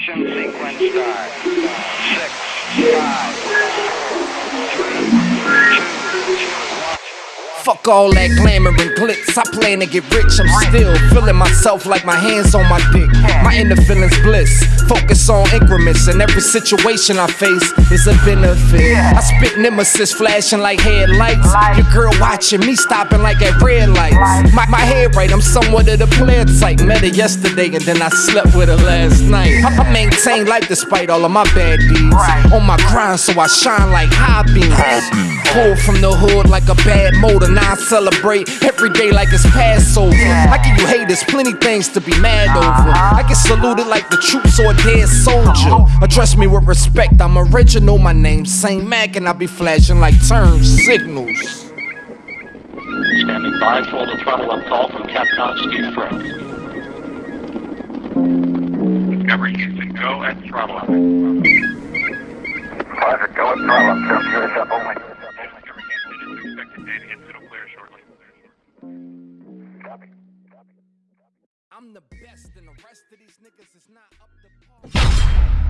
Ignition sequence start. Fuck all that glamour and glitz. I plan to get rich. I'm still feeling myself like my hands on my dick. My inner feelings bliss. Focus on increments, and every situation I face is a benefit. I spit nemesis flashing like headlights. Your girl watching me stopping like at red. My, my head right, I'm somewhat of the player type. Met her yesterday and then I slept with her last night. I, I maintain life despite all of my bad deeds. On my grind, so I shine like high beams. Pull from the hood like a bad motor. Now I celebrate every day like it's Passover. I give you haters plenty things to be mad over. Uh-huh. I get saluted like the troops or a dead soldier. Uh-huh. Address me with respect, I'm original. My name's Saint Mac, and I be flashing like turn signals. Standing by for the throttle up call from Capcom Steve Frank. Discovery Houston, go at throttle up. Roger, go at throttle up, turn curious up only. Discovery Houston is expected data input will clear shortly. Copy. I'm the best, and the rest of these niggas is not up to par.